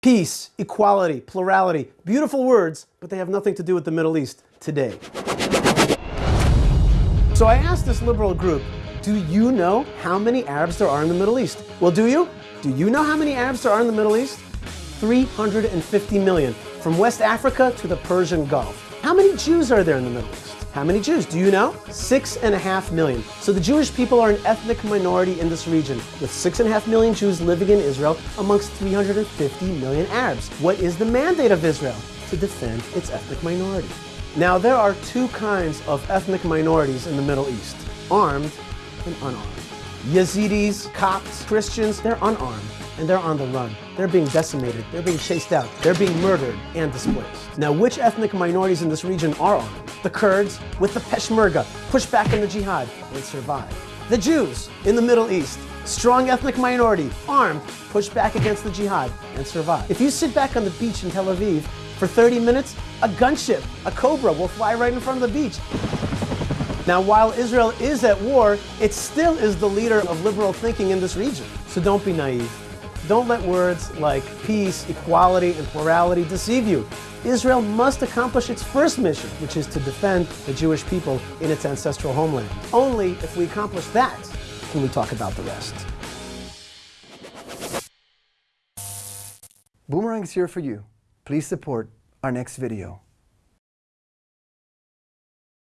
Peace, equality, plurality, beautiful words, but they have nothing to do with the Middle East today. So I asked this liberal group, do you know how many Arabs there are in the Middle East? Well, do you? Do you know how many Arabs there are in the Middle East? 350 million, from West Africa to the Persian Gulf. How many Jews are there in the Middle East? How many Jews? Do you know? Six and a half million. So the Jewish people are an ethnic minority in this region, with six and a half million Jews living in Israel amongst 350 million Arabs. What is the mandate of Israel? To defend its ethnic minority. Now, there are two kinds of ethnic minorities in the Middle East, armed and unarmed. Yazidis, Copts, Christians, they're unarmed and they're on the run. They're being decimated, they're being chased out, they're being murdered and displaced. Now, which ethnic minorities in this region are armed? The Kurds with the Peshmerga, push back in the jihad and survive. The Jews in the Middle East, strong ethnic minority, armed, push back against the jihad and survive. If you sit back on the beach in Tel Aviv for 30 minutes, a gunship, a Cobra will fly right in front of the beach. Now, while Israel is at war, it still is the leader of liberal thinking in this region. So don't be naive. Don't let words like peace, equality, and plurality deceive you. Israel must accomplish its first mission, which is to defend the Jewish people in its ancestral homeland. Only if we accomplish that can we talk about the rest. Boomerang is here for you. Please support our next video.